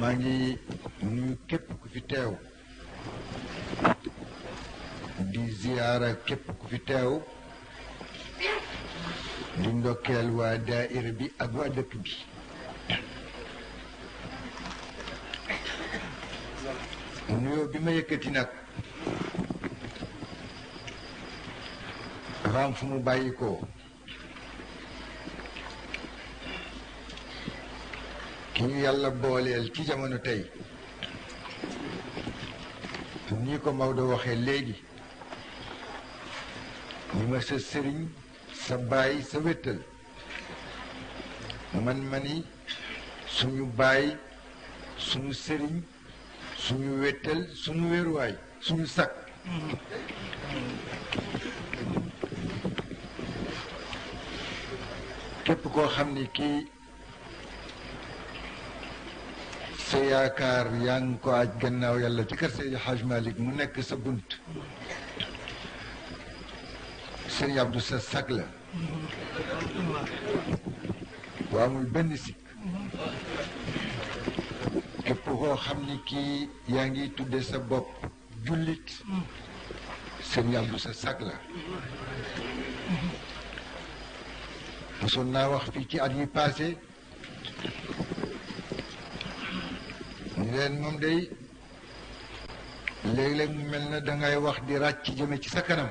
maa ngi nuyu képp ku fi teew di ziyaara képp ku fi teew di ndokkeel waa daaira bi ak waa dëkk bi nuyoo bi ma yëkkati nag dafa am fu mu bàyyi ko ki ñu yàlla booleel ci jamono tey ni ko Maodo waxee léegi ni ma sa sëriñ sa baay sa wéttal man ma ni suñu baay suñu sëriñ suñu wéttal suñu wéeruwaay suñu sakk képp koo xam ni kii sa yaakaar yaa ngi ko aj gannaaw yàlla ci kër Seydi Hajj Malick mu nekk sa bunt Sëriñ Abdou sa sag la bu amul benn sikk képp koo xam ne kii yaa ngi tudde sa bopp jullit sëñ Abdou sa sag la mosoon naa wax fii ci at yi passé ñu leen moom day léeg-léeg mu mel na dangay wax di ràcc jëme ci sa kanam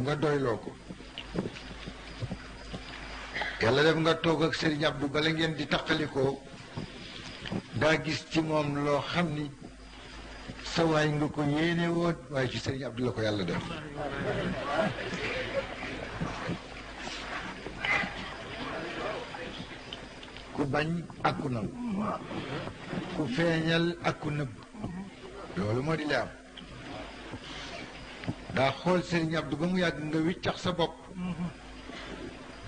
nga doyloo ko yàlla def nga toog ak Serigne Abdou bala ngeen di taqalikoo daa gis ci moom loo xam ni sa waay nga ko yéene woon waaye ci Serigne Abdou la ko yàlla def ku bañ ak ku nangu ku feeñal ak ku nëbb loolu moo di li am daa xool sëriñ Abdu ba mu yàgg nga wiccax sa bopp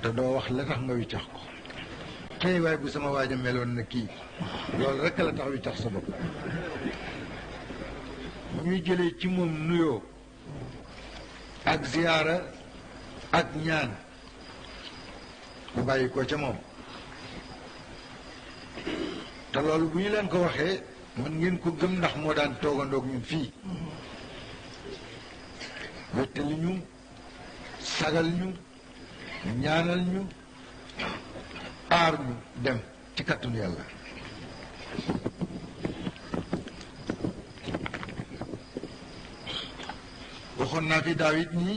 te doo wax la tax nga wiccax ko tey waay bu sama waaja meloon na kii loolu rekk la tax wiccax sa bopp bu ñu jëlee ci moom nuyoo ak ziyaara ak ñaan bu bàyyi ko ca moom te loolu bu ñu leen ko waxee mën ngeen ko gëm ndax moo daan toogandoog ñun fii wéttali ñu sagal ñu ñaanal ñu aar ñu dem ci kàttanu yàlla waxoon naa fi daaw it nii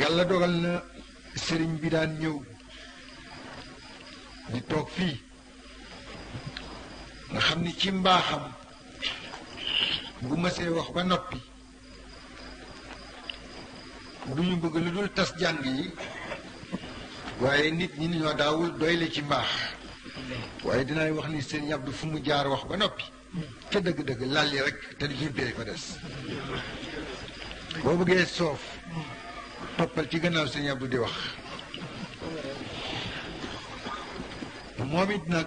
yàlla dogal na sëriñ bi daan ñëw di toog fii nga xam ni ci mbaaxam bu mësee wax ba noppi du ñu bëgg lu dul tas jàng yi waaye nit ñi ñoo daawul doyle ci mbaax waaye dinaay wax ni seen yàbdu fu mu jaar wax ba noppi ca dëgg-dëgg lal yi rek te di jubbee ko des boo bëggee soof toppal ci gannaaw seen yàbdu di wax moom it nag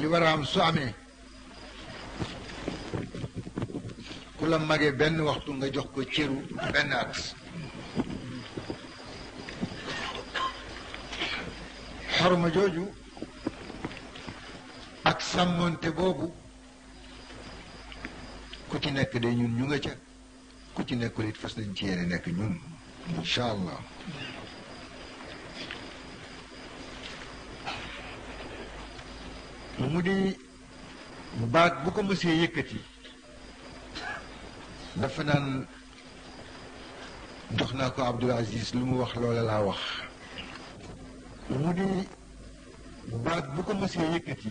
li war a am su amee ku la magee benn waxtu nga jox ko cëru benn at xorma jooju ak sàmmonte boobu ku ci nekk de ñun ñu nga ca ku ci nekkul it fas nañ ci yéene nekk ñun incha allah mu di baat bu ko mësee yëkkati dafa naan jox naa ko Abdul Aziz lu mu wax loola laa wax mu di baat bu ko mësee yëkkati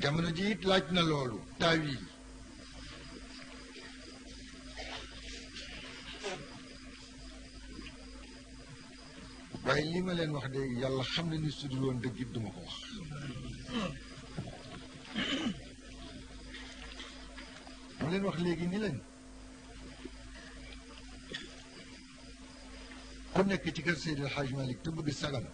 jamono ji it laaj na loolu taawil waaye li ma leen wax de yàlla xam na ni su dul woon dëgg it duma ko wax ma leen wax léegi ni leen ku nekk ci kër Seydi El Hadj Malick te bëgg sagam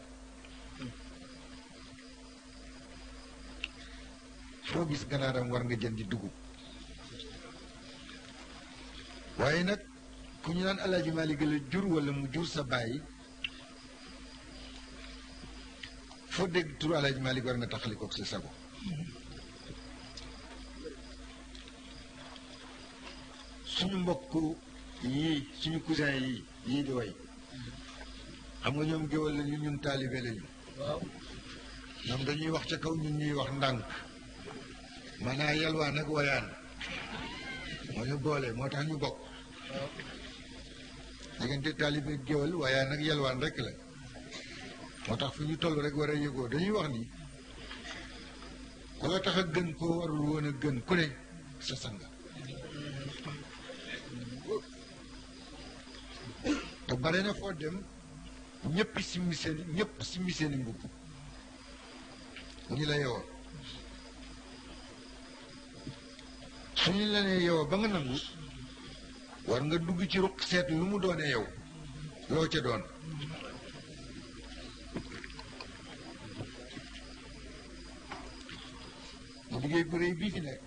foo gis ganaaram war nga jëndi dugub waaye nag ku ñu naan alaaji Maalik la jur wala mu jur sa bàyyi foo dégg turu alaaji Maalik war nga taxali kook sa sago suñu mbokk yii suñu cousin yi yii di way xam nga ñoom géwal lañu ñun taalibe lañu waaw ñoom dañuy wax ca kaw ñun ñuy wax ndànk maanaa yalwaan ak wayaan moo ñu boole moo tax ñu bokk diggante taalibe ak géwél wayaan ak yalwaan rek la moo tax fu ñu toll rek war a yëgoo dañuy wax ni ku la tax a gën koo warul woon a gën ku ne sa sang te bare na foo dem ñëpp simmi seen ñëpp simmi seen i mbubb ni la yeewoo suñu la nee yow ba nga nangu war nga dugg ci ruq seet lu mu doone yow loo ca doon liggéey bu réy bii fi nekk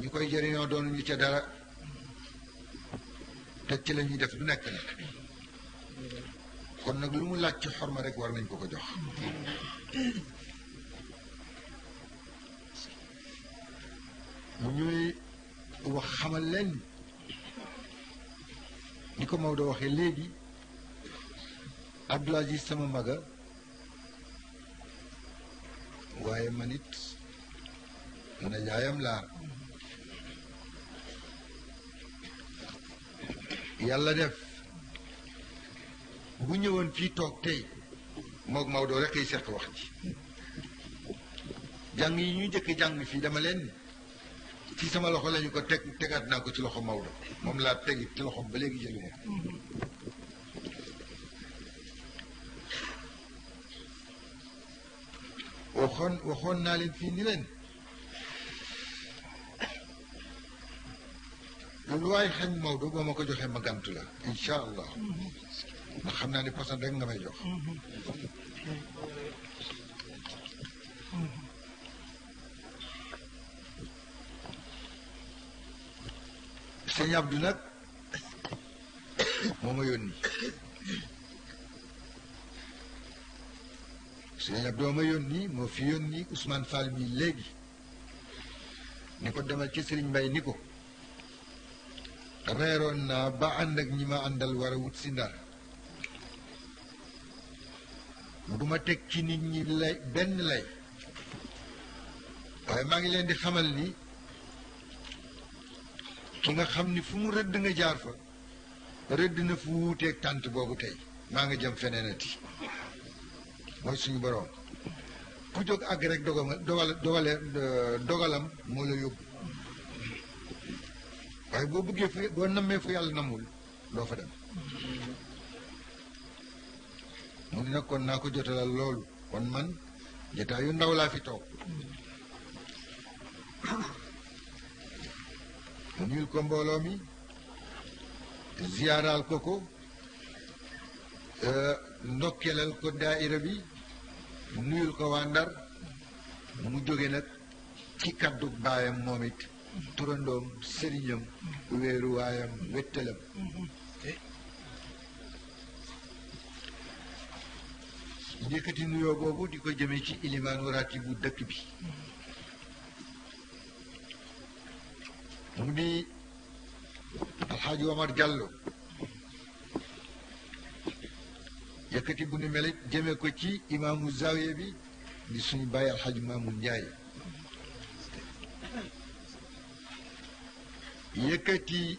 ñu koy jëriñoo doon ñu ca dara te ci la ñuy def lu nekk nag kon nag lu mu laaj ci xorma rek war nañ ko ko jox mu ñuy wax xamal leen ni ko Maodo waxee léegi Abdoul Aziz sama maga waaye man it na jaayam laar yàlla def bu ñëwoon fii toog tey moog Maodo rek ay seq wax ji jàng yi ñu njëkk jàng fii dama leen ci sama loxo lañu ko teg tegaat naa ko ci loxo Maodo moom laa tegi ci loxo ba léegi jëli moom waxoon waxoon naa leen fii ni leen lu waay xañ Maodo boo ma ko joxee ma gàntu la incha allah ndax xam naa ne posan rek nga may jox sëñ Abdou nag moo ma yónni sëñ Abdou ma yónni moo fi yónni Ousmane Fall mi léegi ni ko demal ci Serigne Mbaye ni ko reeroon naa ba ànd ak ñi ma àndal war a wut si ndar du ma teg ci nit ñi lay benn lay waaye maa ngi leen di xamal ni ki nga xam ni fu mu rëdd nga jaar fa rëdd na fu wuuteeg tànt boobu tey maa nga jëm feneenati mooy suñu boroom ku jóg àgg rek dogama dogal dogale dogalam moo la yóbbu waaye boo bëggee fu boo nammee fu yàlla namul doo fa dem mu ne nag kon naa ko jotalal loolu kon man jataay yu ndaw laa fi toog nuyul ko mbooloo mi ziyaaraal ko ko euh, ndokkelal ko daaira bi nuyul ko waa Ndar mu jóge nag ci kaddu baayam moom it turandoom sëriñam wéeru waayam wettalam yëkkati nuyoo boobu di ko jëmee ci ilimaanu raati bu dëkk bi mu di alxaaji Omar Diallo yëkkati bu ni melit jëmee ko ci imaamu zawiya bi di suñu bàyyi alxaaji Maamu Njaay yëkkati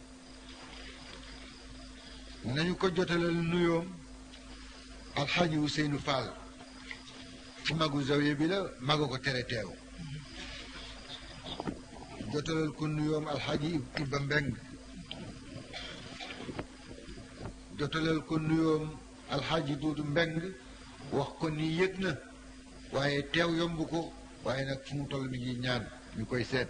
nañu ko jotalal nuyoom alxaaji Ousseynou Fall ci magu zawiya bi la maga ko tere teew jotalal ko nuyoom alxaaji Iba Mbeng jotalal ko nuyoom alxaaji Duudu Mbeng wax ko ni yëg na waaye teew yomb ko waaye nag fu mu toll mi ngi ñaan ñu koy seet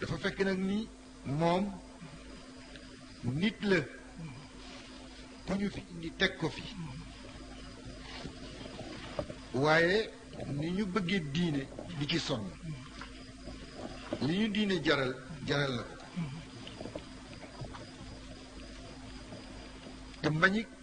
dafa fekk nag ni moom nit la ku ñu fi indi teg ko fi waaye ni ñu bëggee diine di ci sonn li ñu diine jaral jaral na ko te mbañik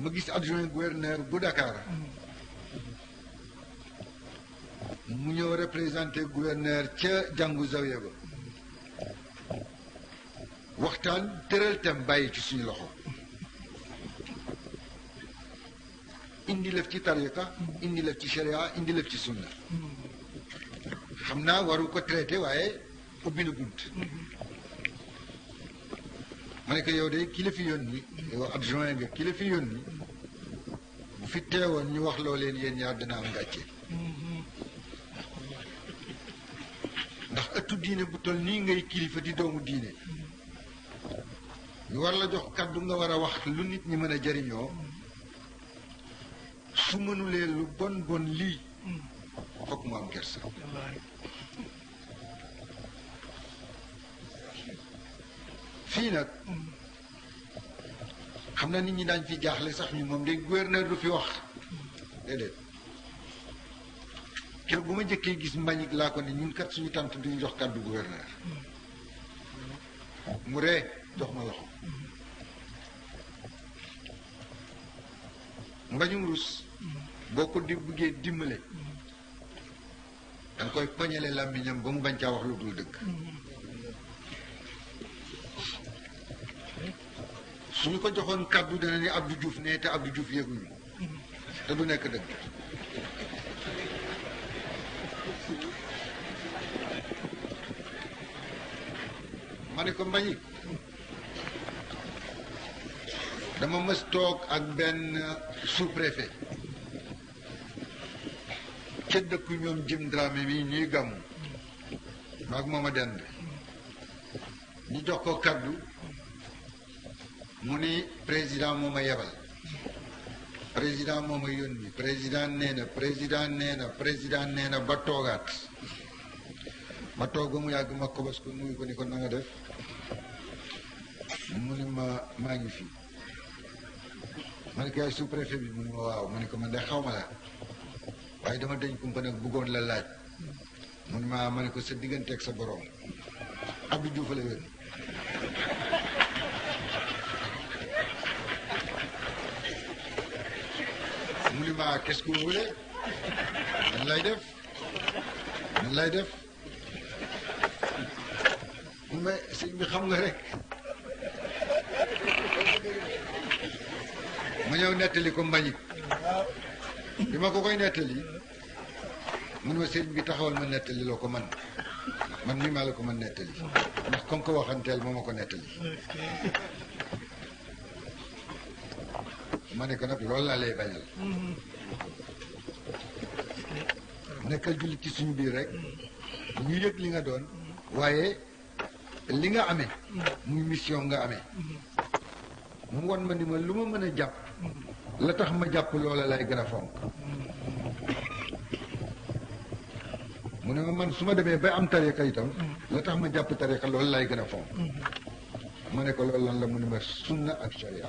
ma gis adjoint gouverneur bu Dakar mu ñëw représenté gouverneur ca jàngu zawiya ba waxtaan tëral tam bàyyi ci suñu loxo indi lëf ci tariqa indi lëf ci sharia indi lëf ci sunna xam naa waru ko traité waaye ubbi na bunt ma ne ko yow de ki la fi yónni yow adjoint nga ki la fi yónni bu fi teewoon ñu wax loo leen yéen ñaar dina am gàcce ndax ëttu diine bu toll nii ngay kilifa di doomu diine ñu war la jox kàddu nga war a wax lu nit ñi mën a jariñoo su mënulee lu bon bon lii fokk mu am kersa fii nag xam na nit ñi daañ fi jaaxle sax ñu moom de gouverneur du fi wax déedéet keroog bu ma njëkkee gis mbañik laa ko ne ñun kat suñu tant duñu jox kàddu gouverneur mu ree jox ma loxo mbañum rus boo ko di buggee dimbale da nga koy poñale làmmiñam ba mu bañ caa wax lu dul dëgg suñu ko joxoon kàddu dana ni Abdou Diouf ne te Abdou Diouf yëguñu te du nekk dëgg ma ne ko mbañi dama mës toog ak benn sous-préfet ca dëkku ñoom jim Dramé mi ñuy gàmmu maag mooma dend ñu jox ko kaddu mu ni président moo ma yebal président moo ma yónni président nee na président nee na président nee na ba toogaat ma toog ba mu yàgg ma kobos ko nuyu ko ni ko na nga def mu ni ma maa ngi fi ma ne ko yaay sous-préfet bi mu ne ma waaw ma ne ko man de xaw ma la waaye dama dañ kumpa nag bëggoon la laaj mu ne ma ma ne ko sa digganteeg sa borom Abdou Diouf la yónni mu ne ma qu'est-ce que vous voulez nan lay def nan lay def mais sëñ bi xam nga rek ma ñëw nettali ko mbañik bi ma ko koy nettali mun ma sëñ bi taxawal ma nettali loo ko man man mii maa la ko mën nettali ndax comme ko waxanteel moo ma ko nettali ma ne ko nag loolu laa lay bañal nekkal jullit ci suñu biir rek ñu yëg li nga doon waaye li nga amee muy mission nga amee mu won ma ni ma lu ma mën a jàpp la tax ma jàpp loola lay gën a fonk mu ne ma man su ma demee ba am tariqa itam la tax ma jàpp tariqa loolu lay gën a fonk ma ne ko loolu lan la mu ne ma sunna ak sharia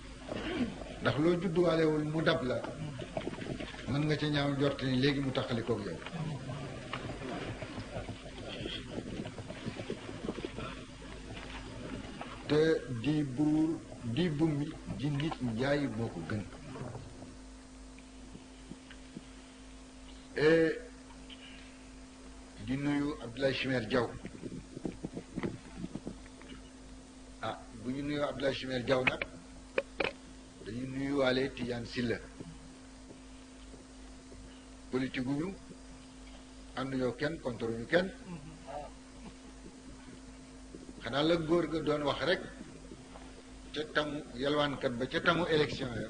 ndax loo judduwaalewul mu dab la mën nga ca ñaaw njort ni léegi mu taxali koog yow te di buur di bummi di nit njaay moo ko gën et di nuyu Abdoulaye Chimère Diaw ah bu ñu nuyoo Abdoulaye Chimère Diaw nag dañu nuyuwaale Tidiane Sylla politique gu ñu ànduñoo kenn contre ñu kenn xanaa la góor ga doon wax rek ca tamu yalwaankat ba ca tamu élection ya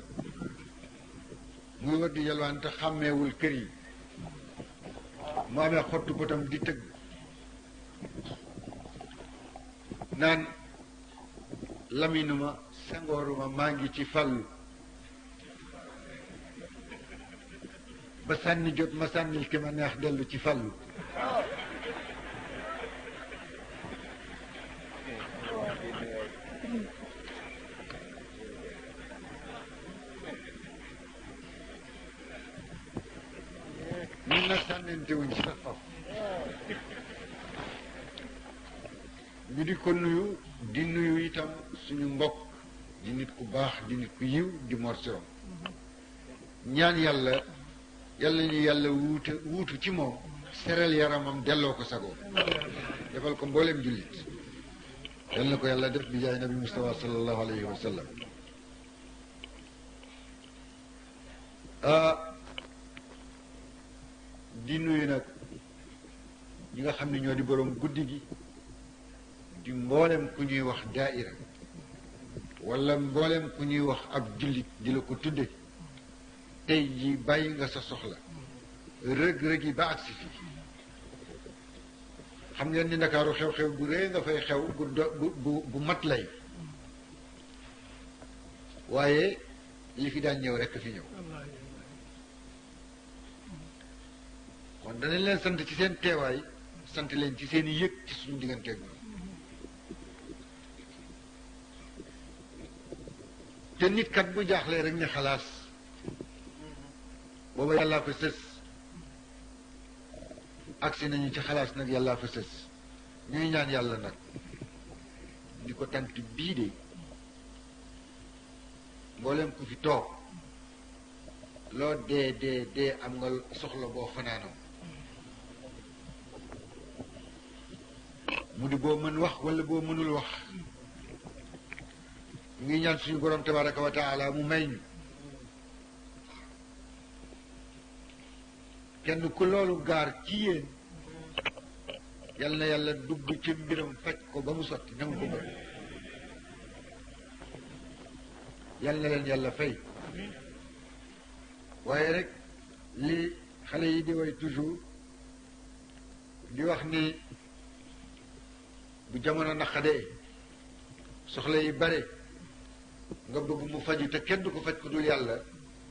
muy war di yalwaan te xàmmeewul kër yi mu amee xottu bëtam di tëgg naan laminuma sangooruma maa ngi ci fàllu ba sànni jot ma sànnil ki ma neex dellu ci fàllu ñun nag sànnante wuñ sax faf ñu di ko nuyu di nuyu itam suñu mbokk di nit ku baax di nit ku yiw di morsirom ñaan yàlla yàlla ñu yàlla wuute wuutu ci moom seral yaramam delloo ko sagoom defal ko mbooleem jullit yal na ko yàlla def bi jaay nabi Mustafa sallallahu alayhi wa sallam di nuyu nag ñi nga xam ne ñoo di boroom guddi gi di mboolem ku ñuy wax daaira wala mboolem ku ñuy wax ab jullit di la ko tudde tey ji bàyyi nga sa soxla rëg-rëg yi ba agsi fii xam ngeen ni ndakaaru xew-xew bu rëy nga fay xew bu bu bu mat lay waaye li fi daan ñëw rekk fi ñëw kon danañ leen sant ci seen teewaay sant leen ci seen yëg ci suñu digganteeg ñoom te nit kat bu jaaxlee rek ne xalaas booba yàllaa ko sës agsi nañu ci xalaas nag yàllaa ko sës ñuy ñaan yàlla nag ni ko tant bii de mboolem ku fi toog loo dee dee dee am nga soxla boo fanaanoo mu di boo mën wax wala boo mënul wax ñu ngi ñaan suñu borom tabaraka wa taala mu may ñu kenn ku loolu gaar ci yéen yal na yàlla dugg ci mbiram faj ko ba mu sotti na mu ko bëgg yal na leen yàlla fay waaye rek li xale yi di way toujours di wax ni bu jamono naqadee soxla yi bare nga bëgg mu faju te kenn du ko faj ku dul yàlla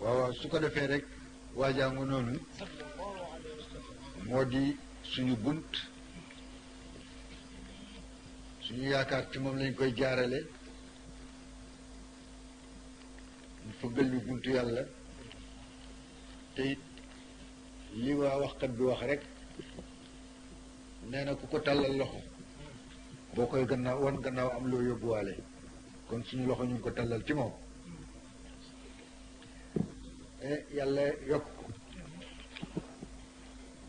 waaw su ko defee rek waajaangu noonu moo di suñu bunt suñu yaakaar ci moom lañ koy jaarale mu fëggal ñu buntu yàlla te it li waa waxkat bi wax rek nee na ku ko tàllal loxo boo koy gannaaw wan gannaaw am loo yóbbuwaale kon suñu loxo ñu ngi ko tàllal ci moom eh, yàlla yokk ko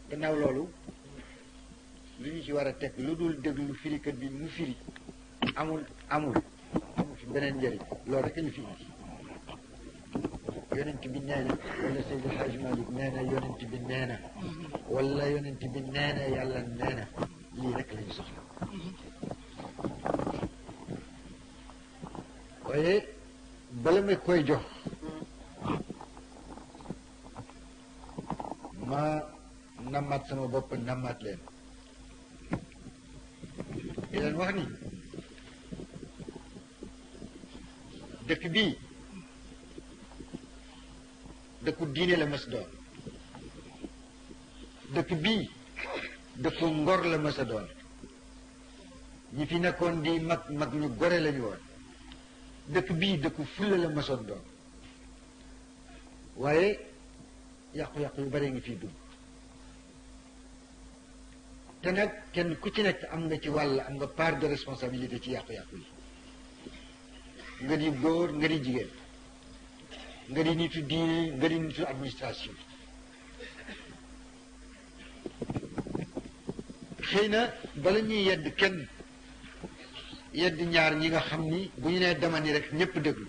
gannaaw loolu li ñu ci war a teg lu dul déglu firikat bi mu firi amul amul amul fi beneen njëriñ loolu rek ñu fi indi yonent bi nee na wala Seydi Hajj Malik nee na yonent bi nee na wala yonent bi nee na yàlla nee na lii rek la ñu soxla waaye bala ma koy jox ma nammaat sama bopp nammaat leen di leen wax ni dëkk bii dëkku diine la mës doon dëkk bii dëkku ngor la mës a doon ñi fi nekkoon di mag mag ñu gore lañu woon dëkk bii dëkku fulla la mësoon doon waaye yàqu-yàqu yu bare ngi ciy dugg te nag kenn ku ci nekk am nga ci wàll am nga part de responsabilité ci yàqu-yàqu yi nga di góor nga di jigéen nga di nitu diine nga di nitu administration xëy na bala ñuy yedd kenn yedd ñaar ñi nga xam ni bu ñu nee dama ni rek ñëpp déglu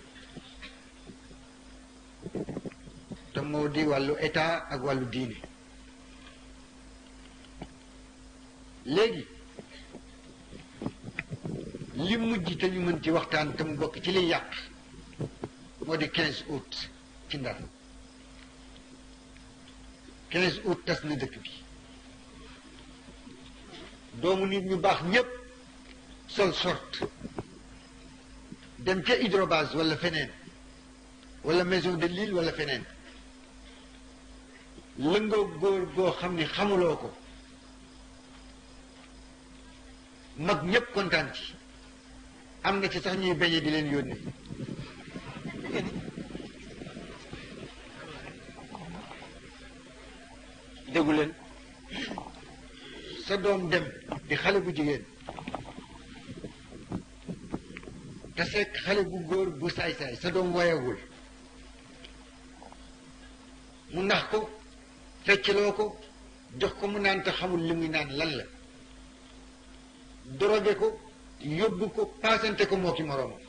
te moo di wàllu état ak wàllu diine léegi li mujj te ñu mën ci waxtaan te mu bokk ci liy yàq moo di 15 août ci ndar 15 août tas na dëkk bi doomu nit ñu baax ñépp sol sort dem ca hydrobase walla feneen wala maison de l'île wala feneen lëngoo góor goo xam ni xamuloo ko mag ñëpp kontaan ci am na ci sax ñuy beñe di leen yónnee déggu leen sa doom dem di xale bu jigéen te fekk xale bu góor bu saay-saay sa doom wayagul mu nax ko feccloo ko jox ko mu naan te xamul li muy naan lan la drogué ko yóbbu ko paasante ko moo ki moroomam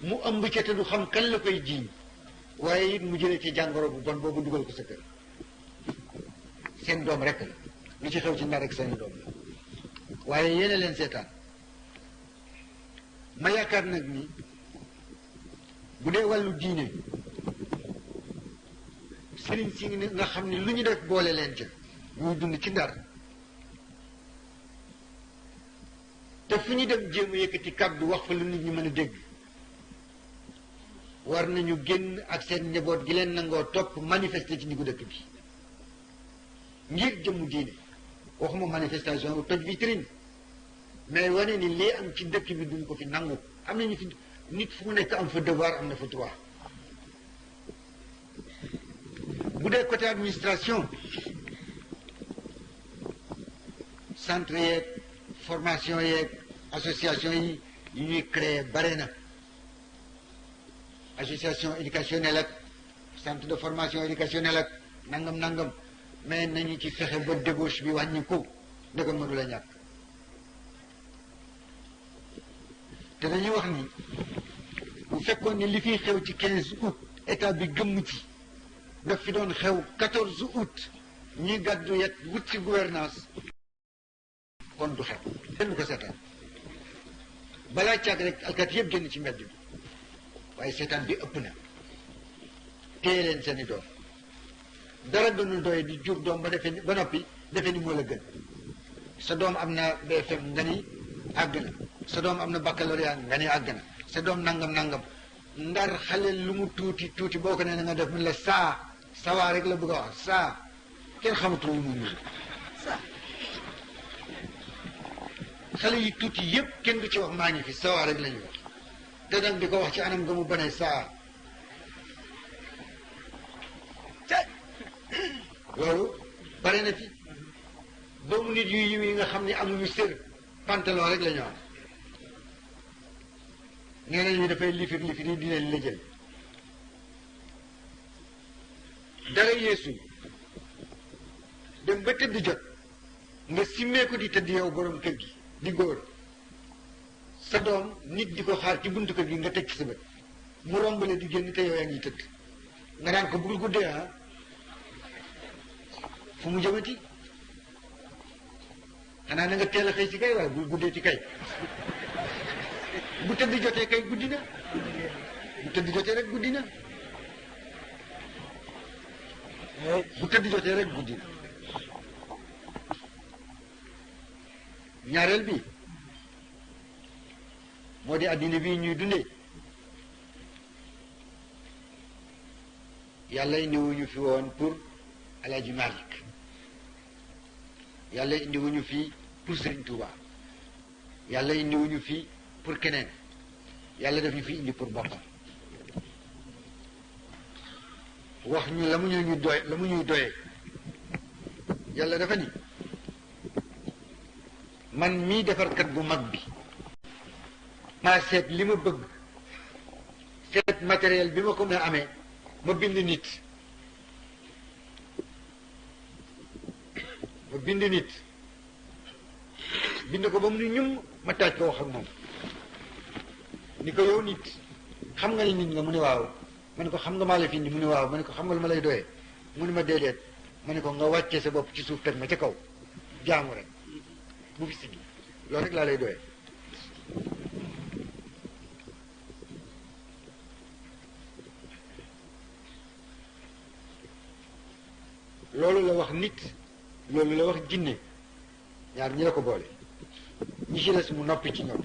mu ëmb ca te du xam kan la koy jiiñ waaye it mu jëlee ci jàngoro bu bon boobu dugal ko sa kër seen doom rek la lu ci xew ci ndar rek seen doom la waaye yéene leen seetaan ma yaakaar nag ni bu dee wàllu diine sëriñ si nga xam ne lu ñu def boole leen ca ñuy dund ci ndar te fu ñu dem jéem a yëkkati kàddu wax fa lu nit ñi mën a dégg war nañu génn ak seen njaboot gi leen nangoo topp manifester ci diggu dëkk bi ngir jëmmu diine waxuma manifestation bu toj vitrine mais wane ni lii am ci dëkk bi duñ ko fi nangu am nañu fi nit fu mu nekk am fa devoir am na fa droit bu dee côté administration centre yeeg formation yeeg association yi yi ñuy créer bare na association éducationnelle ak centre de formation éducationnelle ak nangam nangam mais nañu ci fexe ba débauche bi wàññi ko ndëgg mënu la ñàkk te dañuy wax ni bu fekkoon ni li fiy xew ci quinze août état bi gëmm ci daf fi doon xew quatorze août ñuy gàddu yet wut ci gouvernance kon du xew kenn du ko seetaan balaa càgg rek alkaati yëpp génn ci mbedd bi waaye seetaan bi ëpp na téye leen seeni doom dara gënul doye di jur doom ba defee ni ba noppi defee ni moo la gën sa doom am na BFM nga ni àgg na sa doom am na baccalauréat nga ni àgg na sa doom nangam nangam ndar xale lu mu tuuti tuuti boo ko nee na nga def mun la saa sawaa rek la bëgg a wax saa kenn xamatu lu mu nuru xale yi tuuti yëpp kenn du ci wax maa ngi fi sawa rek la ñu wax te nag di ko wax ci anam nga mu bane saa loolu bare na fi doomu nit yu yiw yi nga xam ne amuñu sër pantalon rek la ñu am nee nañu dafay lifir lifir yi di leen lëjël dara yeesu dem ba tëdd jot nga simmee ko di tëdd yow borom kër gi di góor sa doom nit di ko xaar ci buntu kër gi nga teg ci sa bët mu romb la di génn te yow yaa ngi tëdd nga naan ko bugul guddee ah fu mu jëmati xanaa na nga teel a xëy si kay waaye bul guddee ci kay bu tëdd jotee kay guddi na bu tëdd jotee rek guddi na bu tëdd jotee rek guddi na ñaareel bi moo di addina bi ñuy dundee yàlla indiwuñu fi woon pour Alaaji Malik yàlla indi wuñu fii pour Sëriñ Tuuba yàlla indi wuñu fii pour keneen yàlla def ñu fi indi pour boppam wax ñu la mu ñu ñu doy la mu ñuy doyee yàlla dafa ni man mii defarkat bu mag bi maa seet li ma bëgg seet matériel bi ma ko mën a amee ma bind nit mu bind nit bind ko ba mu ni ñum ma taaj ko wax ak moom ni ko yow nit xam nga ni nit nga mu ne waaw ma ne ko xam nga maa la fi indi mu ne waaw ma ne ko xam nga lu ma lay doyee mu ne ma déedéet ma ne ko nga wàccee sa bopp ci suuf teg ma ca kaw jaamu rek bu fi siggi loolu rek laa lay doyee loolu la wax nit loolu la wax jinne ñaar ñi la ko boole ñi ci des mu noppi ci ñoom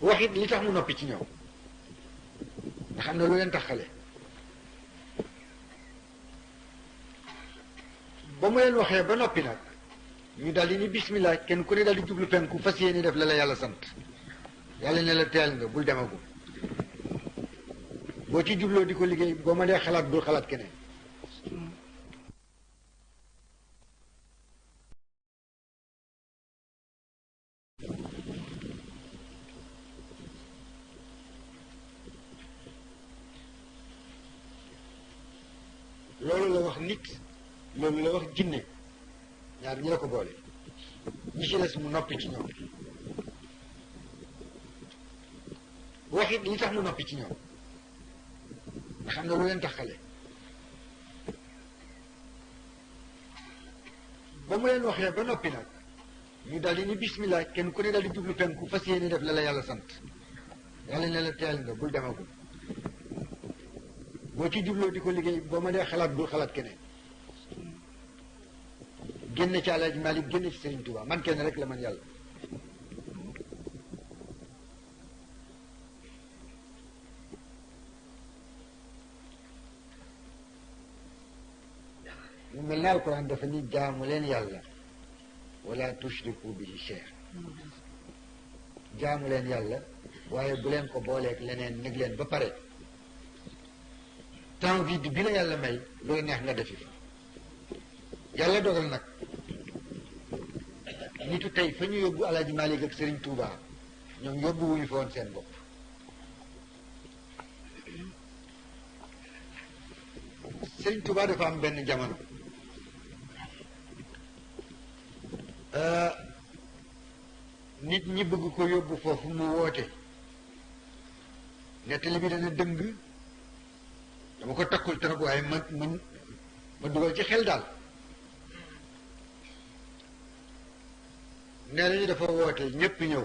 wax it li tax mu noppi ci ñoom nga xam ne lu leen tax xale ba mu leen waxee ba noppi nag ñu daal di ni bismillah kenn ku ne daal di jublu penku fas yéene def la la yàlla sant yàlla ne la teel nga bul demagum boo ci jubloo di ko liggéey boo ma dee xalaat bul xalaat keneen loolu la wax nit loolu la wax jinne ñaar ñi la ko boole ñi ci des mu noppi ci ñoom wax it li tax mu noppi ci ñoom nga xam ne lu leen taxale ba mu leen waxee ba noppi nag ñu daal di ni bismillah kenn ku ne daal di jublu penku fas yéene def la la yàlla sant yàlla ne la teel nga bul demagul boo ci jubloo di ko liggéey boo ma dee xalaat bul xalaat keneen génn ci Alaaji Maalik génn ci Sëriñ Tuubaa man kenn rek la man yàlla mu mel ne alquran dafa ni jaamu leen yàlla wala tushriku bihi shay'a jaamu leen yàlla waaye bu leen ko booleeg leneen nag leen ba pare temps vide bi la yàlla may looy neex nga defi fa yàlla dogal nag nitu tey fa ñu yóbbu alaaji Malik ak Serigne Touba ñoom yóbbu wuñu fa woon seen bopp sëñ Tuubaa dafa am benn jamono nit ñi bëgg ko yóbbu foofu mu woote nettali bi dana dëng dama ko takkul trop waaye ma ma ma dugal ci xel daal nee nañu dafa woote ñépp ñëw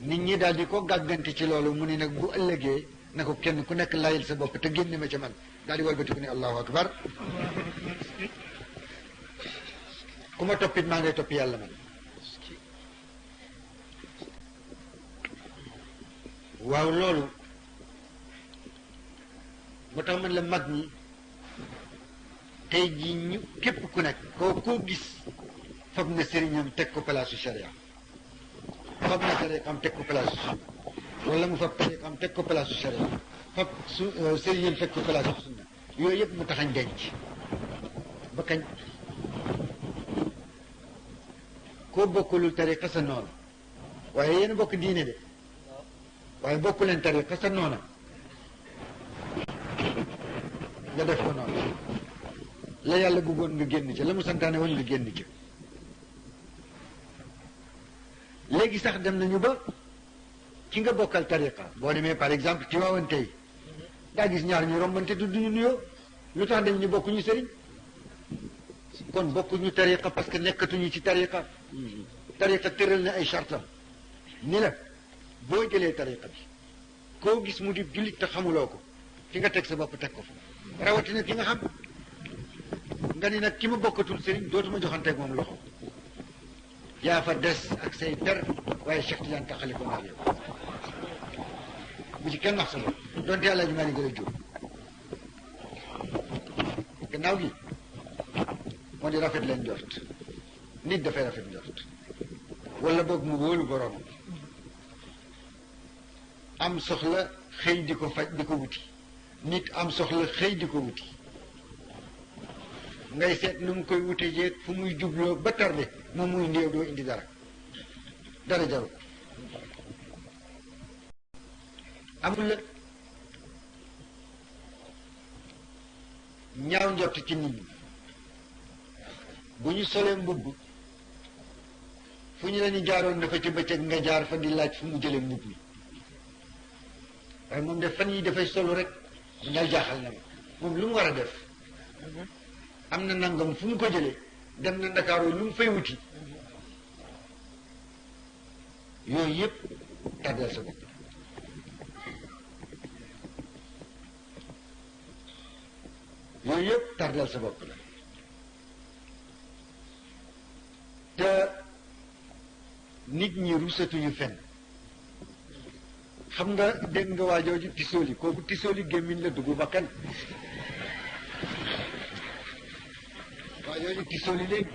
nit ñi daal di ko gàggante ci loolu mu ni nag bu ëllëgee na ko kenn ku nekk layil sa bopp te génne ma ca man daal di walbati ku ne allahu akbar ku ma toppit maa ngay topp yàlla man waaw loolu moo tax man la mag ñi tey ji ñu képp ku nekk koo koo gis fab na sëriñam teg ko palaasu sharia fab na tariqam teg ko palaasu sunna wala mu fab tariqam teg ko palaasu sharia fab su sëriñam teg ko palaasu sunna yooyu yëpp mu taxañ denc ba kañ koo bokkulul tariqa sa noonu waaye yéen bokk diine de waaye bokk leen tariqa sa noona nga def ko noonu la yàlla bëggoon nga génn ci la mu santaane woon nga génn ci léegi sax dem nañu ba ki nga bokkal tariqa boo demee par exemple ci waawan tey daa gis ñaar ñu rombante du duñu nuyoo lu tax dem ñu bokk ñu sëriñ kon bokk ñu tariqa parce que nekkatuñu ci tariqa tariqa tëral na ay chartam ni la boo jëlee tariqa bi koo gis mu di jullit te xamuloo ko fi nga teg sa bopp teg ko fa rawatina ki nga xam nga ni nag ki ma bokkatul sëriñ dootuma joxanteeg moom loxo yaa fa des ak say per waaye Cheikh Tidiane taxali ko naa yow bu ci kenn wax sa bopp donte yàlla ñu maa ni gën a jóg gannaaw gi moo di rafet leen jort nit dafay rafet njort wala boog mu wóolu borom am soxla xëy di ko faj di ko wuti nit am soxla xëy di ko wuti ngay seet nu mu koy wute jeeg fu muy jubloo ba tarde moom muy néew doo indi dara dara jaru ko amul la ñaaw njort ci nit ñi bu ñu solee mbubb fu ñu la ñu jaaroon dafa ci bëccëg nga jaar fa di laaj fu mu jëlee mbubb mi waaye moom def fan yi dafay solu rek mu daal jaaxal na ma moom lu mu war a def am na nangam fu mu ko jëlee dem na ndakaaroo lu mu fay wuti yooyu yëpp tàddal sa bopp yooyu yëpp tardeel sa bopp la te nit ñi rusatuñu fenn xam nga dégg nga waa jooju tisooli kooku tisooli gémmiñ la dugg bakkan waa jooju tisooli léegi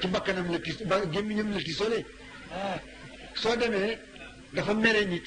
ci bakkanam la tis ba gémmiñam la tisoole soo demee dafa mere nit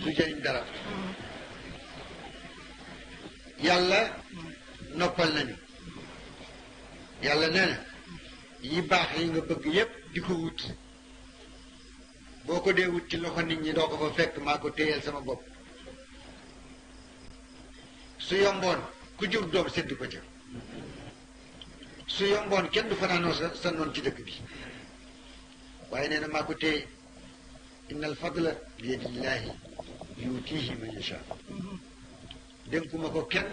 du jëriñ dara yàlla noppal nañu yàlla nee na yi baax yi nga bëgg yépp di ko wut boo ko dee wut ci loxo nit ñi doo ko fa fekk maa ko téyeel sama bopp su yomboon ku jur doom sedd ko ca su yomboon kenn du fanaanoo sa sa noon ci dëkk bi waaye nee na maa ko téye innal fadla bi yadillaahi yuutiihi man yashaa dénkuma ko kenn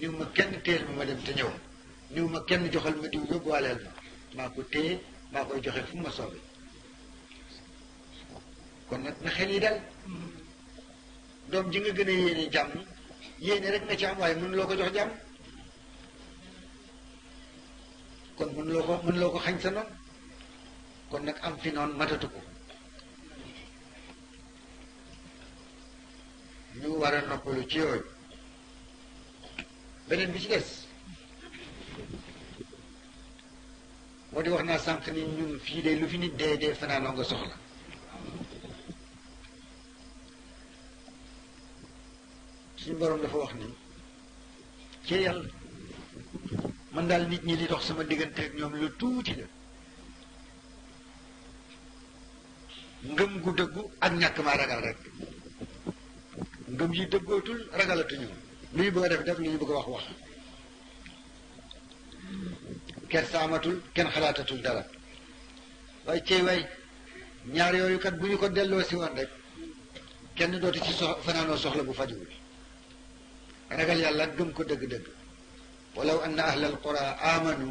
niw ma kenn téel ma ma dem te ñëw niw ma kenn joxal ma diw yóbbuwaaleel ma maa ko téye maa koy joxe fu ma soobee kon nag na xel yi dal doom ji nga gën a yéene jàmm yéene rek nga ci am waaye mënuloo ko jox jàmm kon mënuloo ko mënuloo ko xañ sa noonu kon nag am fi noonu matatu ko ñu war a noppalu ci yooyu beneen bi ci des moo di wax naa sànq ni ñun fii de lu fi nit dee dee fanaanoo nga soxla suñu borom dafa wax ni ci yàlla man daal nit ñi li dox sama diggante ak ñoom lu tuuti la ngëm gu dëggu ak ñàkk maa ragal rek ngëm yi dëggootul ragalatuñu lu ñu bëgg a def def lu ñu bëgg a wax wax kenn saamatul kenn xalaatatul dara waaye cey way ñaar yooyu kat bu ñu ko delloo si woon rek kenn dootu ci sox fanaanoo soxla bu fajuwul ragal yàlla gëm ko dëgg-dëgg walaw anna ahlal qura amanu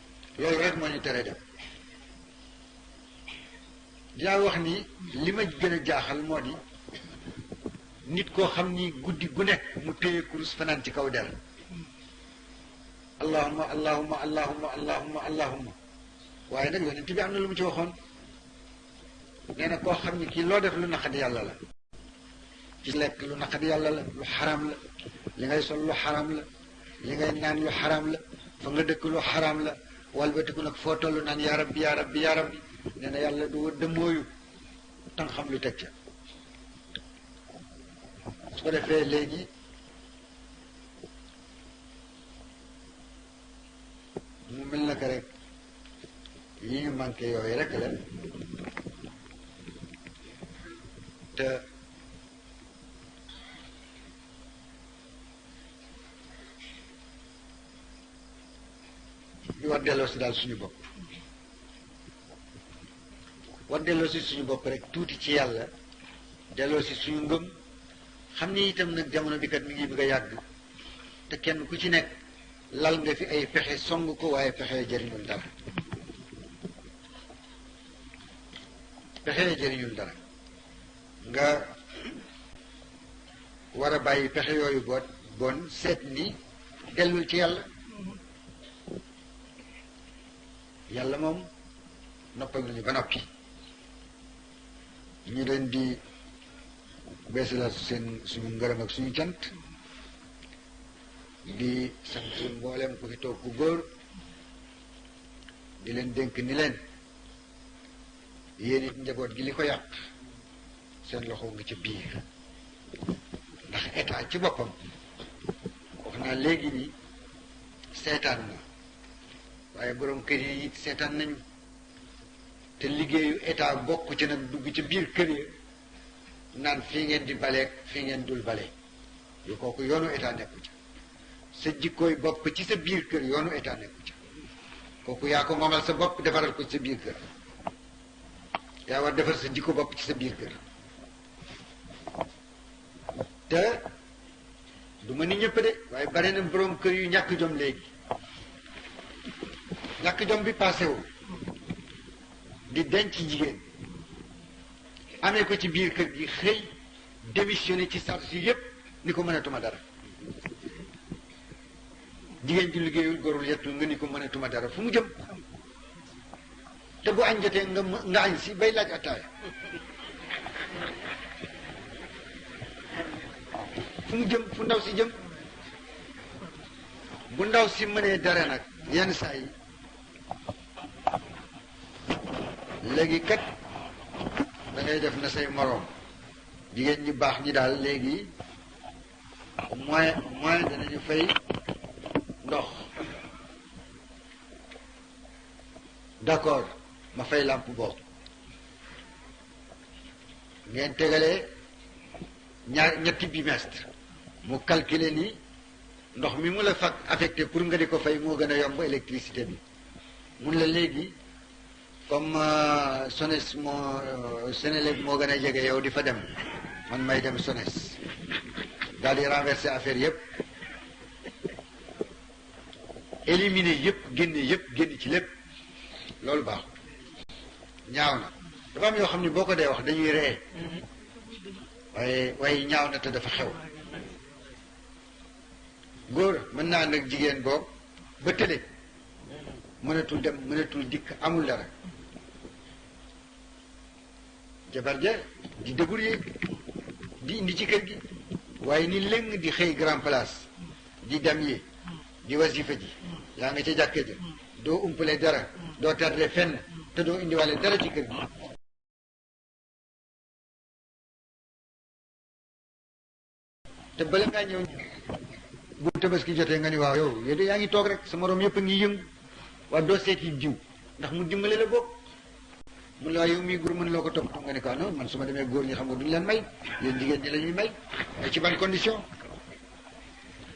loolu rek moo ñu tere dem dinaa wax ni li ma gën a jaaxal moo di nit koo xam ni guddi gu nekk mu téye kurus fanaan ci kaw der allahuma allahuma allahuma allahuma allahuma waaye nag yonent bi am na lu mu ci waxoon nee na koo xam ni kii loo def lu naqadi yàlla la ci lekk lu naqadi yàlla la lu xaram la li ngay sol lu xaram la li ngay naan lu xaraam la fa nga dëkk lu xaraam la walbatiku nag foo toll naan yaa rabbi yaa rabbi yaa rabbi nee na yàlla du dëmmooyu tan xam lu teg ca su ko defee léegi mu mel na ko rek yi ñu manqué yooyu rek la te ñu war delloo si daal suñu bopp war delloo si suñu bopp rek tuuti ci yàlla delloo si suñu ngëm xam ni itam nag jamono bi kat mi ngi bëgg a yàgg te kenn ku ci nekk lal nga fi ay pexe song ko waaye pexe jëriñul dara pexe jëriñul dara nga war a bàyyi pexe yooyu boot bon seet ni dellul ci yàlla yàlla moom noppal nañu ba noppi ñu leen di beesalaat seen suñu ngërëm ak suñu cant di sant mboolem ku fi toog ku góor di leen dénk ni leen yéen it njaboot gi li ko yàq seen loxo nga ca biir ndax état ci boppam wax naa léegi ni seetaan na waaye borom kër yi it seetaan nañu te liggéeyu état bokk ci nag dugg ci biir kër yi naan fii ngeen di baleek fii ngeen dul bale yu kooku yoonu état nekku ci sa jikkooy bopp ci sa biir kër yoonu état nekku ca kooku yaa ko moomal sa bopp defaral ko ci sa biir kër yaa war defar sa jikko bopp ci sa biir kër te du ma ni ñëpp de waaye bare na borom kër yu ñàkk jom léegi ñàkk jom bi passé wu di denc jigéen amee ko ci biir kër gi xëy démissionné ci charge yépp ni ko mënatuma dara jigéen ju liggéeyul gorul yettul nga ni ko mënatuma dara fu mu jëm te bu añ jotee nga ma- nga añ si bay laaj attaaya fu mu jëm fu ndaw si jëm bu ndaw si mënee dara nag yenn saa yi léegi kat da ngay def na say moroom jigéen ñi baax ñi daal léegi moyen moyen danañu fay ndox d'accord ma fay làmp boobu ngeen tegalee ñaar ñetti bimestre mu calculer ni ndox mi mu la fag affecté pour nga di ko fay moo gën a yomb électricité bi mun la léegi comme euh, SONES moo euh, Senelec moo gën a jege yow di fa dem man may dem SONES daal di renverser affaire yépp éliminer yépp génne yépp génn ci lépp loolu baaxul ñaaw na dafa am yoo xam ne boo ko dee wax dañuy ree waaye waaye ñaaw na te dafa xew góor mën naa nag jigéen boobu ba tële mënatul dem mënatul dikk amul dara jabar ja di débrouiller di indi ci kër gi waaye ni lëng di xëy grand place di dem yi di wasifa ji yaa nga ca jàkka ja doo umpale dara doo tardé fenn te doo indiwaale dara ci kër gi te bala ngaa ñëw bu tabaski jotee nga ni waaw yow yow de yaa ngi toog rek sa morom yëpp a ngi yëngu waa doo seet yi jiw ndax mu dimbale la bokk mun la yow mii góor mën loo ko toppatoo nga ne ko non man su ma demee góor ñi xam nga duñu leen may yéen jigéen ñi la ñuy may mais ci ban condition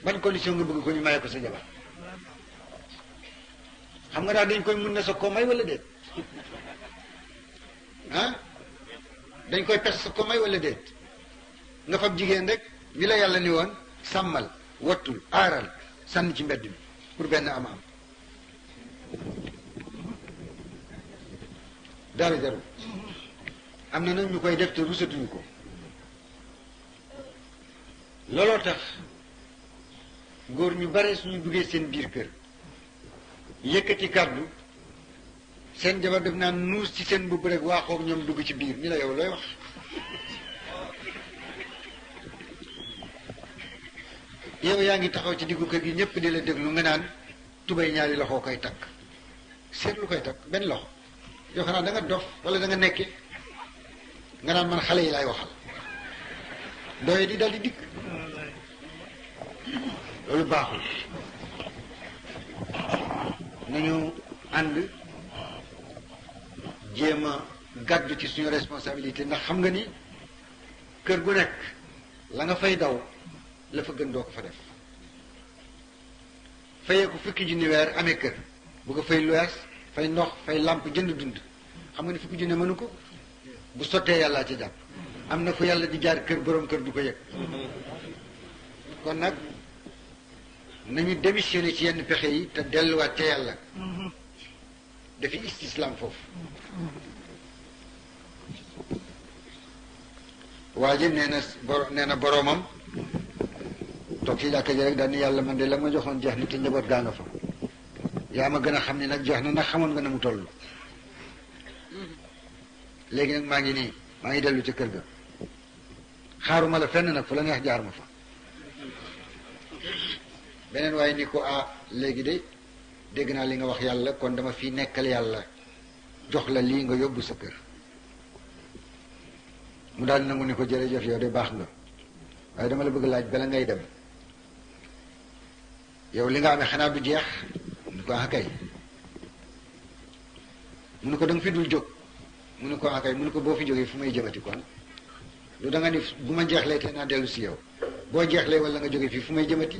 ban condition nga bëgg ko ñu maye ko sa jabar xam nga daal dañ koy mun na sa koo may wala déet ah dañ koy pes sa koo may wala déet nga fab jigéen rek bi la yàlla ni woon sàmmal wattul aaral sànni ci mbedd mi pour benn am am dara jaru am na nag ñu koy def te rusatuñu ko looloo tax góor ñu bare suñu duggee seen biir kër yëkkati kàddu seen jabar def naa nuus ci seen mbubb rek waaxoog ñoom dugg ci biir ñu la yow looy wax yow yaa ngi taxaw ci diggu kër gi ñëpp di la déglu nga naan tubay ñaari loxoo koy takk seet lu koy takk benn loxo yoo xanaa da nga dof wala da nga nekke nga naan man xale yi laay waxal doye di dal di dikk loolu baaxul nañu ànd jéem a gàddu ci suñu responsabilité ndax xam nga ni kër gu nekk la nga fay daw la fa gën doo ko fa def fayee ko fukki junni weer amee kër bu ko fay luwees fay ndox fay làmp jënd dund xam nga ne fukki junni mënu ko bu sottee yàllaa ci jàpp am na fu yàlla di jaar kër borom kër du ko yëg kon nag nañu démissionné ci yenn pexe yi te delluwaat ca yàlla dafi istislam foofu waa ji nee na bor nee na boroomam toog ci jàkka ji rek daal ni yàlla man de la ma joxoon jeex na te njaboot gaa nga fa yaa ma gën a xam ni nag jeex na ndax xamoon nga na mu toll léegi nag maa ngi nii maa ngi dellu ci kër ga xaaruma la fenn nag fu la neex jaar ma fa beneen waaye ni ko ah léegi de dégg naa li nga wax yàlla kon dama fi nekkal yàlla jox la lii nga yóbbu sa kër mu daal nangu ne ko jërëjëf yow de baax nga waaye dama la bëgg laaj bala ngay dem yow li nga amee xanaa du jeex mu ne ko ah kay mu ne ko da nga fi dul jóg mu ne ko ah kay mu ne ko boo fi jógee fu may jëmati kon lu da nga ni bu ma jeexlee te naa dellu si yow boo jeexlee wala nga jógee fii fu may jëmati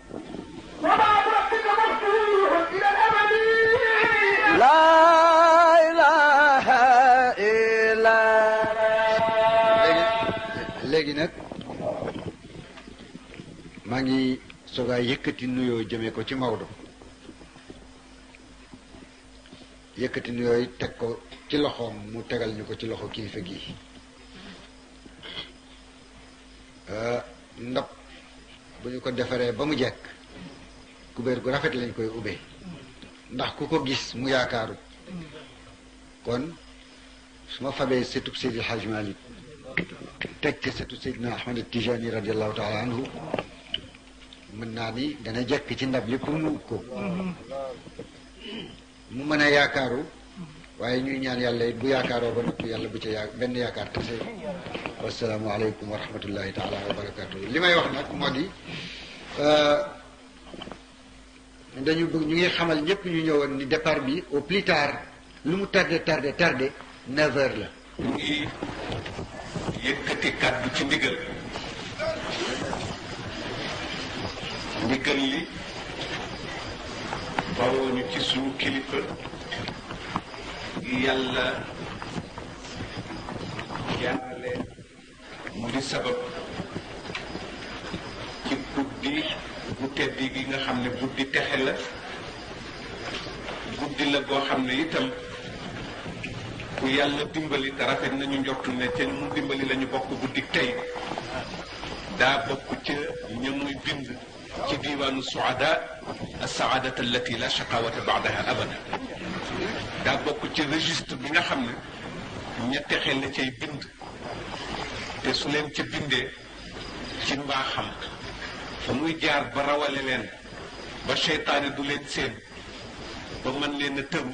léegi nag maa ngi soogaa yëkkati nuyoo jëmee ko ci Maodo yëkkati nuyoo yi teg ko ci loxoom mu tegal ñu ko ci loxo kilifa gi euh, ndab bu ñu ko defaree ba mu jekk kubéer gu rafet lañ koy ubbee ndax ku ko gis mu yaakaaru kon su ma fabee sëtub Seydi Hajj Malik teg ca sëtu Seydina Ahmad Tijani radiallahu taala anhu mën naa ni dana jekk ci ndab li pour mu ko mu mën a yaakaaru waaye ñuy ñaan yàlla it bu yaakaaroo ba noppi yàlla bu ca yaa benn yaakaar tase wasalaamualeykum wa rahmatullahi taala wa barakatu li may wax nag moo di dañu bëgg ñu ngi xamal ñëpp ñu ñëwoon ni départ bi au plus tard lu mu tardé tardé tardé neuf heures la mu ngi yëkkati kàddu ci ndigal ndigal li bawoo ñu ci suñu kilifa yàlla jaarale mu di sabab ci guddi bu tedd gi nga xam ne guddi texe la guddi la boo xam ne itam ku yàlla dimbali te rafet nañu njortu ne ca mu dimbali lañu bokk guddi tey daa bokk ca ña muy bind ci diiwaanu suada asaadat allati la shaqawata baadaha abada daa bokk ci registre bi nga xam ne ña texe la cay bind te su leen ca bindee ci mbaaxam fa muy jaar ba rawale leen ba seytaane du leen seen ba mën leen a tëru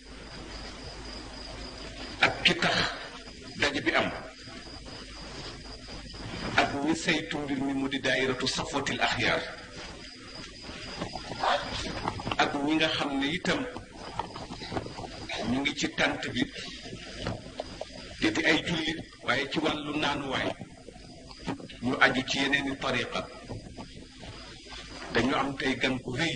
ak ki tax daje bi am ak ñi saytu mbir mi mu di daayiratu safotil axyaar ak ñi nga xam ne itam ñu ngi ci tànt bi te di ay jullit waaye ci wàllu naanuwaay ñu aju ci yeneeni tariqa dañu am tey gan bu rëy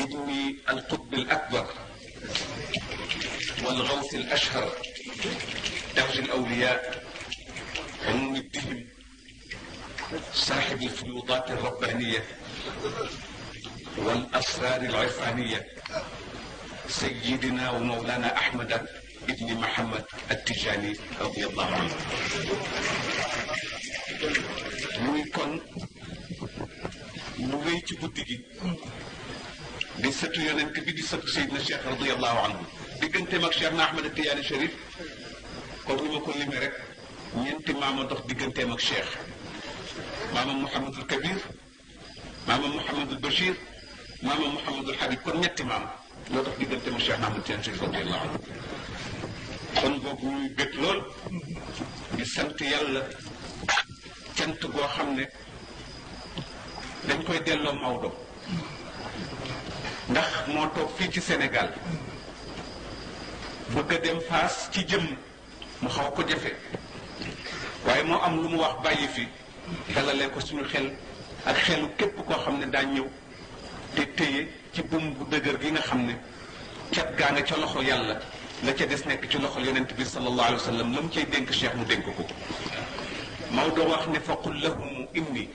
ابن القطب الأكبر والغوث الأشهر تاج الأولياء عموم الدهم صاحب الفيوضات الربانية والاسرار العرفانيه سيدنا ومولانا احمد ibni Muhammad at-Tijani radiyallahu anhu muy kon lu wéy ci guddi gi di sëtu yonent bi di sëtu Seydina Cheikh radiyallahu anhu digganteem ak Cheikh na Ahmad Tiyaani Cherif kon ni ma ko limee rek ñeenti maama dox digganteem ak Cheikh maama Mouhamadul Kabir maama Mouhamadul Bachir maama Mouhamadul Habib kon ñetti maam loo tax diggante mu Cheikh Ahmad Tidiane Chérif radiyallahu anhu kon boobu ñuy bég lool di sant yàlla cant goo xam ne dañ koy delloo Maodo ndax moo toog fii ci Sénégal bëgg a dem Faas ci jëm mu xaw ko jafe waaye moo am lu mu wax bàyyi fi dalalee ko suñu xel ak xelu képp koo xam ne daa ñëw te téye ci buum bu dëgër gi nga xam ne cat gaa nga ca loxo yàlla la ca des nekk ci loxol yonent bi sallallahu alayhi wa sallam la mu cay dénk cheikh mu dénk ko Maodo wax ne faqul lahum inni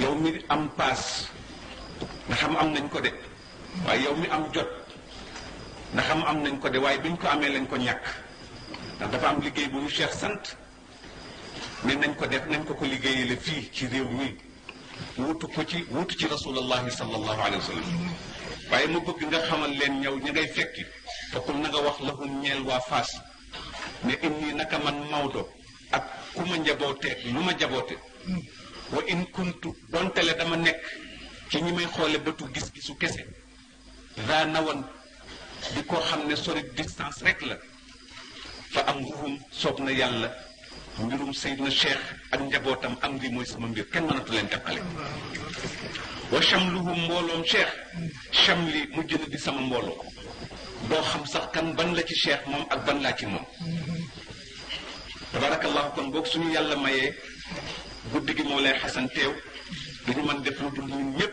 yow mi am paas nga xam am nañ ko de waaye yow mi am jot nga xam am nañ ko de waaye biñ ko amee lañ ko ñàkk ndax dafa am liggéey bu ñu Cheikh sant ne nañ ko def nañ ko ko liggéeyale fii ci réew mi wutu ko ci wutu ci rasulallahi sallallahu alayhi wa sallam waaye ma bëgg nga xamal leen ñëw ña ngay fekki te na nga wax lahum ñeel waa Faas ne inni naka man Maodo ak ku ma njabooteeg lu ma jaboote wa in kuntu donte le dama nekk ci ñi may xoole bëtu gis-gisu kese daa nawan di ko xam ne sori distance rek la fa am ruhum soob na yàlla mbirum Seydina Cheikh ak njabootam am di mooy sama mbir kenn mënatu leen jàppale wa chamluhum mbooloom Cheikh chamli mu jënd di sama mbooloo doo xam sax kan ban la ci Cheikh moom ak ban laa ci moom tabarakallahu kon boog suñu yàlla mayee guddi gi moo lay xasan teew duñu mën def lu dul ñun ñëpp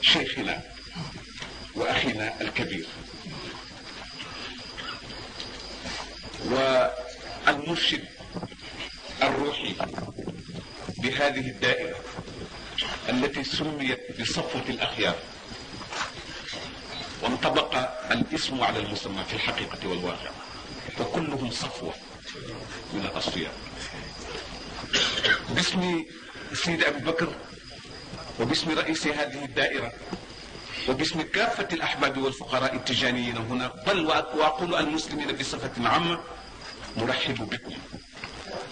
شيخنا وأخينا الكبير والمرشد الروحي بهذه الدائرة التي سميت بصفوة الأخيار وانطبق الاسم على المسمى في الحقيقة والواقع فكلهم صفوة من الأصفياء باسم السيد أبي بكر وباسم رئيس هذه الدائرة وباسم كافة الأحباب والفقراء التجانيين هنا بل وأقول المسلمين بصفة عامة نرحب بكم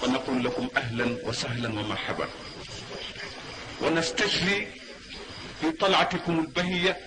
ونقول لكم أهلا وسهلا ومرحبا ونستجلي في طلعتكم البهية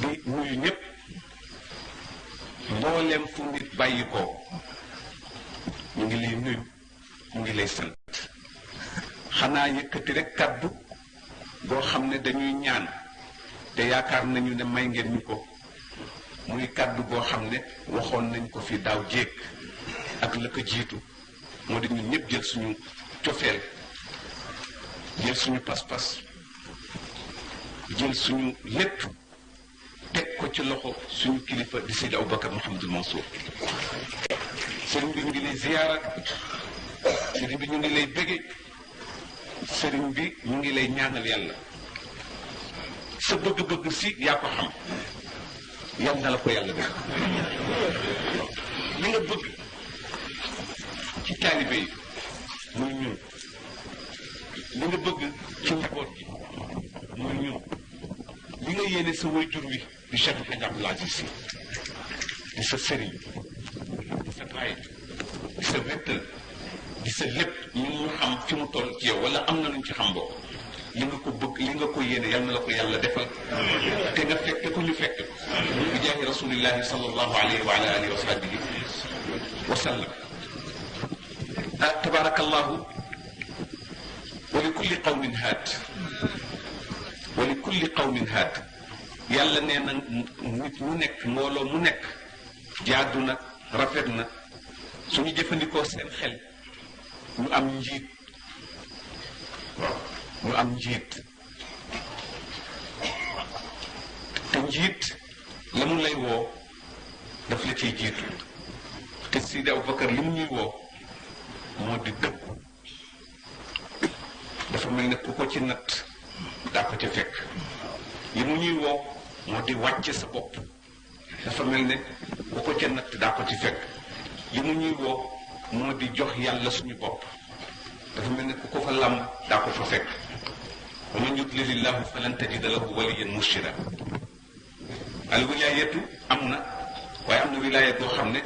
di nuyu ñëpp mboolem fu nit bàyyi ko ñu ngi lay nuyu ñu ngi lay sant xanaa yëkkati rek kàddu boo xam ne dañuy ñaan te yaakaar nañu ne may ngeen ñu ko muy kàddu boo xam ne waxoon nañ ko fi daaw jéeg ak la ko jiitu moo di ñun ñëpp jël suñu cofeel jël suñu pas-pas jël suñu lépp teg ko ci loxo suñu kilifa di Seydi Aboubacar Mouhamadul Mansour sëriñ bi ñu ngi lay ziyaara sëriñ bi ñu ngi lay bége sëriñ bi mu ngi lay ñaanal yàlla sa bëgg-bëgg si yaa ko xam yal na la ko yàlla def li nga bëgg ci taalibe yi muy ñun li nga bëgg ci njaboot gi muy ñun li nga yéene sa waajur wi di Cheikh El Hadj Abdoul Aziz Sy di sa sëriñ di sa baay di sa wéttal di sa lépp ñu ñu xam fi mu toll ci yow wala am na luñ ci xam boo li nga ko bëgg li nga ko yéene yal na la ko yàlla defal te nga fekk ko ñu fekk ko bi jaahi rasulillahi sallallahu alayhi wa ala alihi wa sahbihi wa sallam ah tabarakallahu wa li kulli qawmin haat wa li kulli qawmin haat yàlla nee na nit mu nekk mbooloo mu nekk jaadu na rafet na suñu jëfandikoo seen xel ñu am njiit waaw ñu am njiit te njiit la mu lay woo daf la ciy jiitu te Sidi Abubakar li mu ñuy woo moo di dëgg dafa mel ne ku ko ci natt daa ko ca fekk li mu ñuy woo moo di wàcce sa bopp dafa mel ne ku ko ca natt daa ko ci fekk li mu ñuy woo moo di jox yàlla suñu bopp dafa mel ne ku ko fa làmb daa ko fa fekk wa man yudlilillahu falan tajida lahu waliyan murshida al wilaayatu am na waaye am na wilaaya boo xam ne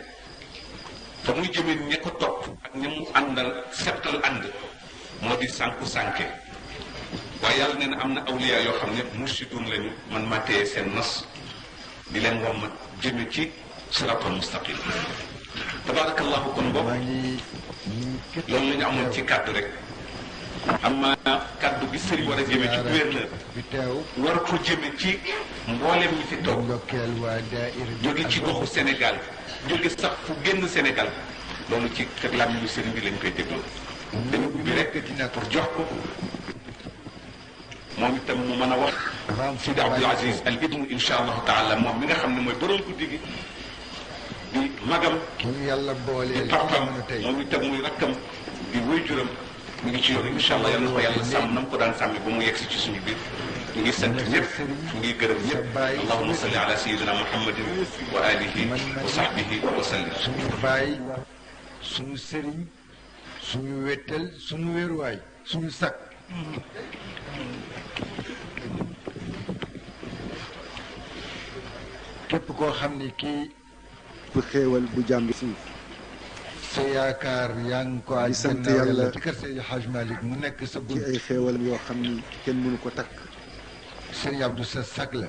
fa muy jëmee ña ko topp ak ña mu àndal settal ànd moo di sànku sànke waaye yàlla nee na am na awliya yoo xam ne mursidun lañu man ma téye seen nas di leen wommat jëme ci siraatal mustaqim tabarakallahu kon bopp loolu la ñu amoon ci kàddu rek am na kàddu gi sëriñ war a jëme ci gouverneur war ko jëme ci mboolem ñi fi toog jóge ci goxu Sénégal jóge sax fu génn Sénégal loolu ci kër làmmiñu sëriñ bi lañ koy dégloo dañu ubbi rek pour jox ko moom itam mu mën a wax Sidi Abdul Aziz al ibnu insha allahu taala moom mi nga xam ne mooy borom guddi gi di magam yàlla boole di papam moom itam muy rakkam di wéyjuram mu ngi ci yoon incha allah yal na ko yàlla sàmm na mu ko daan sàmmi ba mu yegg si ci suñu biir ñu ngi sant ñëpp ñu ngi gërëm ñëpp allahuma salli ala sayidina muhammadin wa alihi wa sahbihi wa sallim suñu baay suñu sëriñ suñu wettal suñu wéeruwaay suñu sakk képp koo xam ni kii bu xéewal bu jàmm bi suuf sa yaakaar yaa ngi ko Di sant àjjana yàlla. yàlla ci kër Seydi Hadj Malick mu nekk sa ci bunt ay xéewalam yoo xam ni kenn mënu ko takk Sëriñ Abdou sa sag la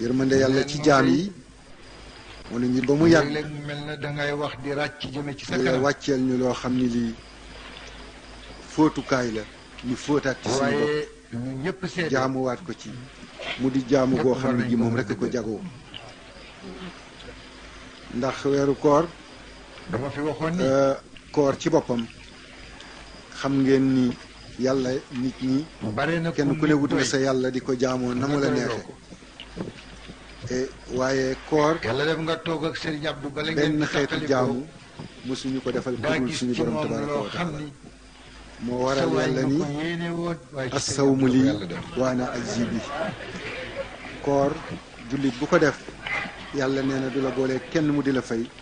yërmande yàlla ci jaam yi moo ne ñu ba mu yàgg léeg-léeg mu mel na dangay wax di ràcc jëme ci sa yàlla kanam wàcceel ñu loo xam ni lii fóotukaay la ñu fóotaat ci suñu bopp waaye ñu ñëpp seede jaamuwaat ko ci mu di jaamu Ñépp goo xam war ne nañ ji ko moom mën a rekk ko dëggal. jagoo ndax weeru koor dama fi waxoon ni euh, koor ci boppam xam ngeen ni yàlla nit ñi bare na kenn ku ne wut nga sa yàlla di ko jaamoo na mu la neexe e, waaye koor yàlla def nga toog ak Serigne Abdou bala ngeen benn xeetu jaamu mosuñu ko defal ku dul suñu borom tabaraka wa taala moo waral yàlla ni assawmu lii waana ajzi bi koor jullit bu ko def yàlla nee na du la boole kenn mu di la fay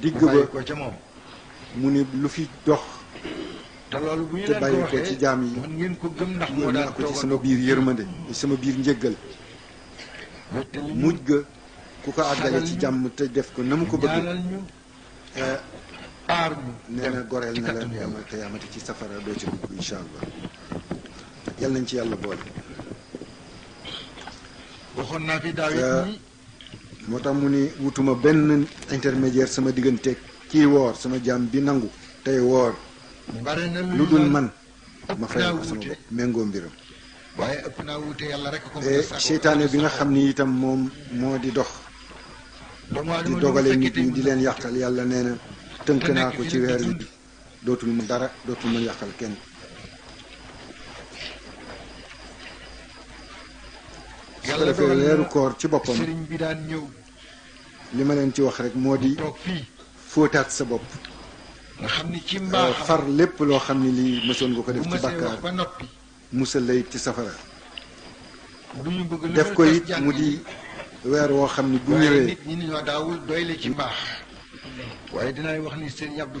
digg ba bàyyi ko ca moom mu ni lu fi dox te loolu bu ñu te leen bàyyi ko ko ci waxee jaam yi man ngeen ko gëm ndax moo yónni daan ko ci sama toogandoo biir yërmande ci sama biir njëggal te li ñu mujj ga ku ko àggale ci jàmm te def ko na mu ko bëgg ñaanal ñu eh, aar ñu nee na goreel ci na la kattanu yàlla. yawmal qiyaamati ci safara doo ci dugg incha allah yal nañ ci yàlla boole waxoon naa fi daaw it Euh, ni moo tax mu ni wutuma benn intermédiaire sama diggante kii woor sama jaam bi nangu tey woor bare na lu dul man ma fay ko sama bopp méngoo mbiram waaye ëpp naa wuute yàlla rek ko eh, seytaane bi nga xam ni itam moom moo di dox di dogale nit ñi di leen yàqal yàlla nee na tënk naa ko ci weer wi dootul mën dara dootul mën yàqal kenn su ko yàlla defee dogal weeru na koor ci boppam sëriñ bi daan ñëw li ma leen ci wax rek moo di toog fii fóotaat sa bopp nga xam ni ci euh, mbaaxam far lépp loo xam ne lii mësoon nga ko def bu ci mësee wax bàkkaar ba noppi musal lay ci safara du ñu bëgg lu def dul ko tas it jàng mu yi. di weer woo xam ne bu waaye ñëwee nit ñi dañoo daawul doy la ci mbaax waaye dinaay wax ni sëriñ Abdou